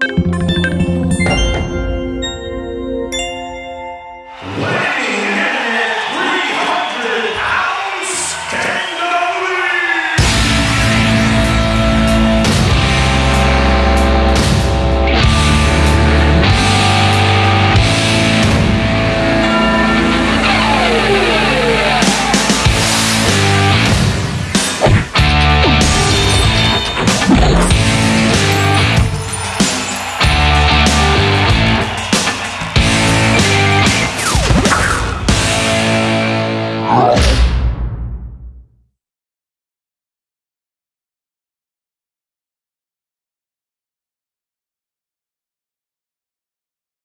you.